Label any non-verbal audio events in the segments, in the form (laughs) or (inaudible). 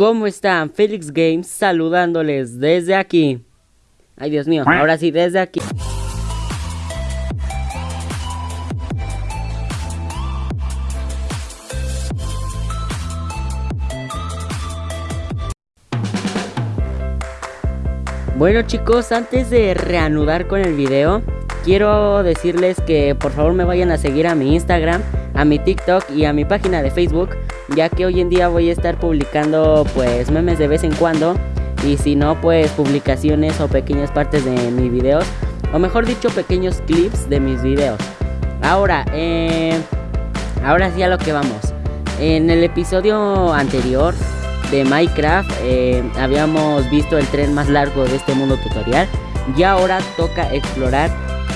¿Cómo están? Felix Games saludándoles desde aquí. Ay, Dios mío, ahora sí, desde aquí. Bueno chicos, antes de reanudar con el video, quiero decirles que por favor me vayan a seguir a mi Instagram, a mi TikTok y a mi página de Facebook ya que hoy en día voy a estar publicando pues memes de vez en cuando y si no pues publicaciones o pequeñas partes de mis videos o mejor dicho pequeños clips de mis videos. Ahora, eh, ahora sí a lo que vamos. En el episodio anterior de Minecraft eh, habíamos visto el tren más largo de este mundo tutorial y ahora toca explorar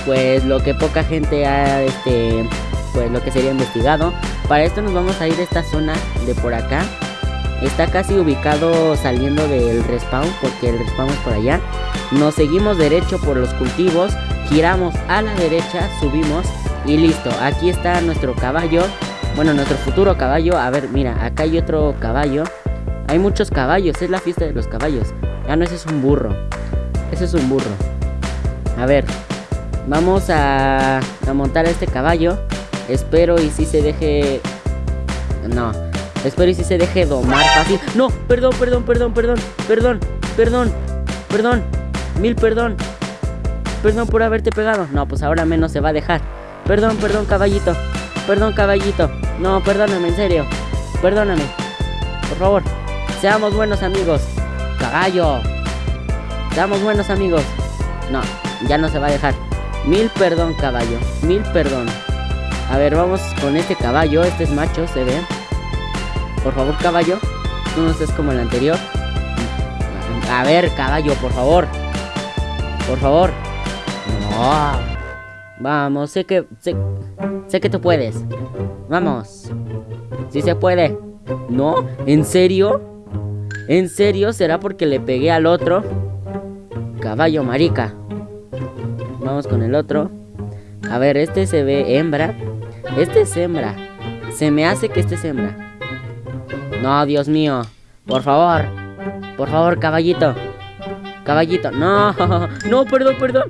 pues lo que poca gente ha este pues lo que sería investigado. Para esto nos vamos a ir a esta zona de por acá. Está casi ubicado saliendo del respawn porque el respawn es por allá. Nos seguimos derecho por los cultivos, giramos a la derecha, subimos y listo. Aquí está nuestro caballo. Bueno, nuestro futuro caballo. A ver, mira, acá hay otro caballo. Hay muchos caballos, es la fiesta de los caballos. Ah, no, ese es un burro. Ese es un burro. A ver, vamos a, a montar este caballo. Espero y si se deje... No. Espero y si se deje domar fácil. No, perdón, perdón, perdón, perdón. Perdón, perdón, perdón. Mil perdón. Perdón por haberte pegado. No, pues ahora menos se va a dejar. Perdón, perdón, caballito. Perdón, caballito. No, perdóname, en serio. Perdóname. Por favor. Seamos buenos amigos. Caballo. Seamos buenos amigos. No, ya no se va a dejar. Mil perdón, caballo. Mil perdón. A ver, vamos con este caballo. Este es macho, se ve. Por favor, caballo. Tú no estés como el anterior. A ver, caballo, por favor. Por favor. No. Vamos, sé que... Sé, sé que tú puedes. Vamos. Si se puede. ¿No? ¿En serio? ¿En serio? ¿Será porque le pegué al otro? Caballo marica. Vamos con el otro. A ver, este se ve hembra. Este es hembra. Se me hace que este es hembra. No, Dios mío. Por favor. Por favor, caballito. Caballito. No. (laughs) No, perdón, perdón.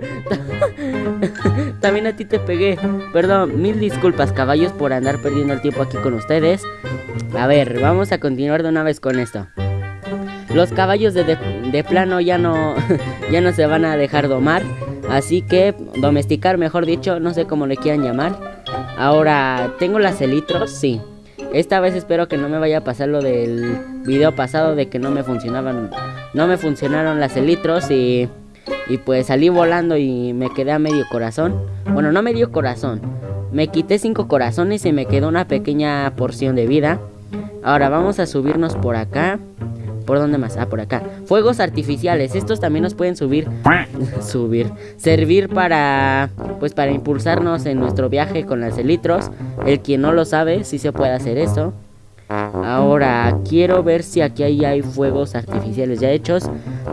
(laughs) También a ti te pegué. Perdón. Mil disculpas, caballos, por andar perdiendo el tiempo aquí con ustedes. A ver, vamos a continuar de una vez con esto. Los caballos de, de, de plano ya no, (laughs) ya no se van a dejar domar. Así que domesticar, mejor dicho, no sé cómo le quieran llamar. Ahora, ¿tengo las elitros? Sí. Esta vez espero que no me vaya a pasar lo del video pasado de que no me funcionaban, no me funcionaron las elitros y, y pues salí volando y me quedé a medio corazón. Bueno, no medio corazón, me quité cinco corazones y me quedó una pequeña porción de vida. Ahora vamos a subirnos por acá. ¿Por dónde más? Ah, por acá. Fuegos artificiales. Estos también nos pueden subir. (laughs) subir. Servir para. Pues para impulsarnos en nuestro viaje con las elitros. El quien no lo sabe, sí se puede hacer eso. Ahora, quiero ver si aquí hay fuegos artificiales ya hechos.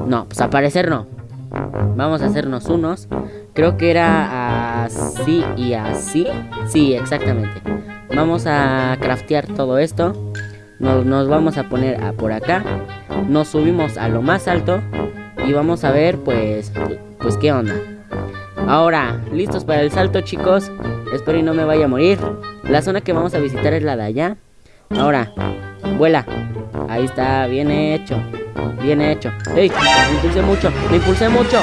No, pues aparecer no. Vamos a hacernos unos. Creo que era así y así. Sí, exactamente. Vamos a craftear todo esto. Nos, vamos a poner a por acá nos subimos a lo más alto y vamos a ver pues pues qué onda. Ahora, listos para el salto chicos. Espero y no me vaya a morir. La zona que vamos a visitar es la de allá. Ahora, vuela. Ahí está, bien hecho. Bien hecho. ¡Ey! Me impulsé mucho. Me impulsé mucho.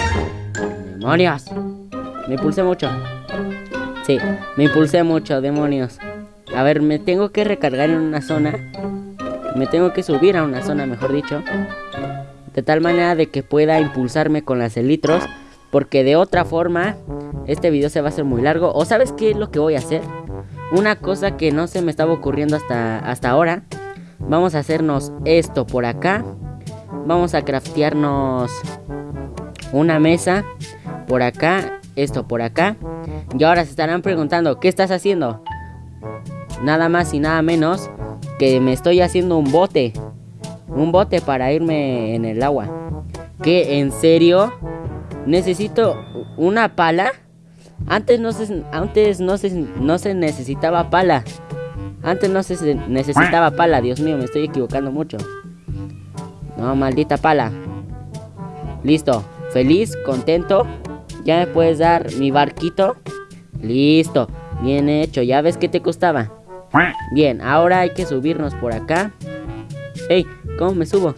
¡Demonios! Me impulsé mucho. Sí, me impulsé mucho, demonios. A ver, me tengo que recargar en una zona me tengo que subir a una zona, mejor dicho. De tal manera de que pueda impulsarme con las elitros. Porque de otra forma, este video se va a hacer muy largo. ¿O sabes qué es lo que voy a hacer? Una cosa que no se me estaba ocurriendo hasta, hasta ahora. Vamos a hacernos esto por acá. Vamos a craftearnos una mesa por acá. Esto por acá. Y ahora se estarán preguntando, ¿qué estás haciendo? Nada más y nada menos que me estoy haciendo un bote. Un bote para irme en el agua. ¿Qué? ¿En serio? Necesito una pala. Antes no se, antes no se, no se necesitaba pala. Antes no se necesitaba pala. Dios mío, me estoy equivocando mucho. No, maldita pala. Listo. Feliz, contento. Ya me puedes dar mi barquito. Listo. Bien hecho. ¿Ya ves que te costaba? Bien, ahora hay que subirnos por acá. Ey, ¿cómo me subo?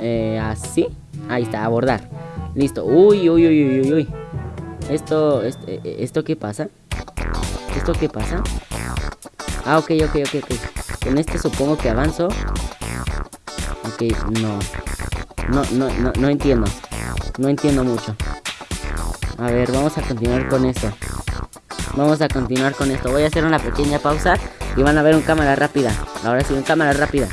Eh, así. Ahí está, abordar. Listo. Uy, uy, uy, uy, uy. Esto, este, ¿esto qué pasa? ¿Esto qué pasa? Ah, ok, ok, ok, ok. Con este supongo que avanzo. Ok, no. No, no, no, no entiendo. No entiendo mucho. A ver, vamos a continuar con esto. Vamos a continuar con esto. Voy a hacer una pequeña pausa y van a ver un cámara rápida. Ahora sí, un cámara rápida.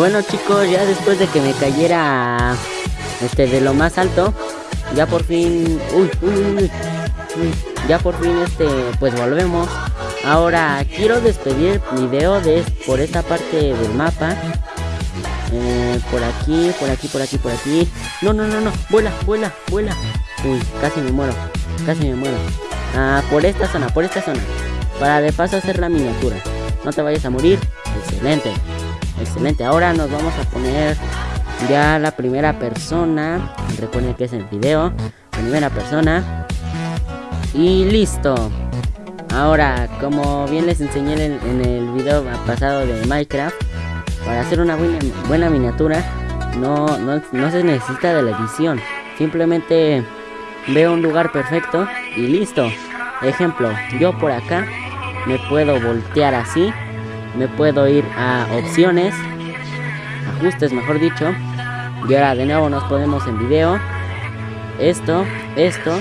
Bueno chicos, ya después de que me cayera este de lo más alto, ya por fin, uy, uy, uy, ya por fin este, pues volvemos. Ahora quiero despedir el video de por esta parte del mapa. Eh, por aquí, por aquí, por aquí, por aquí. No, no, no, no, vuela, vuela, vuela. Uy, casi me muero, casi me muero. Ah, por esta zona, por esta zona. Para de paso hacer la miniatura. No te vayas a morir. Excelente. Excelente, ahora nos vamos a poner ya la primera persona. Recuerden que es el video. Primera persona. Y listo. Ahora, como bien les enseñé en, el video pasado de Minecraft, para hacer una buena, buena miniatura no, no, no se necesita de la edición. Simplemente veo un lugar perfecto y listo. Ejemplo, yo por acá me puedo voltear así me puedo ir a opciones, ajustes mejor dicho, y ahora de nuevo nos ponemos en video, esto, esto,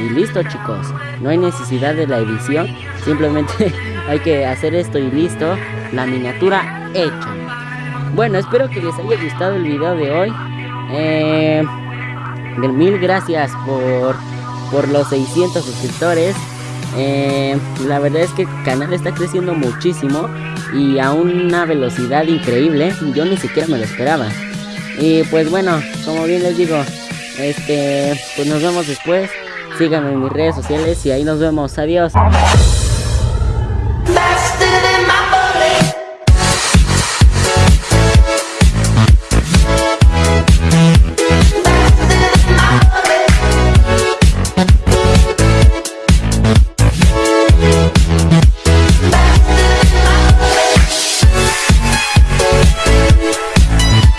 y listo chicos, no hay necesidad de la edición, simplemente (laughs) hay que hacer esto y listo, la miniatura hecha. Bueno, espero que les haya gustado el video de hoy. Eh, mil gracias por, por los 600 suscriptores. Eh, la verdad es que el canal está creciendo muchísimo y a una velocidad increíble. Yo ni siquiera me lo esperaba. Y pues bueno, como bien les digo, este, pues nos vemos después. Síganme en mis redes sociales y ahí nos vemos. Adiós.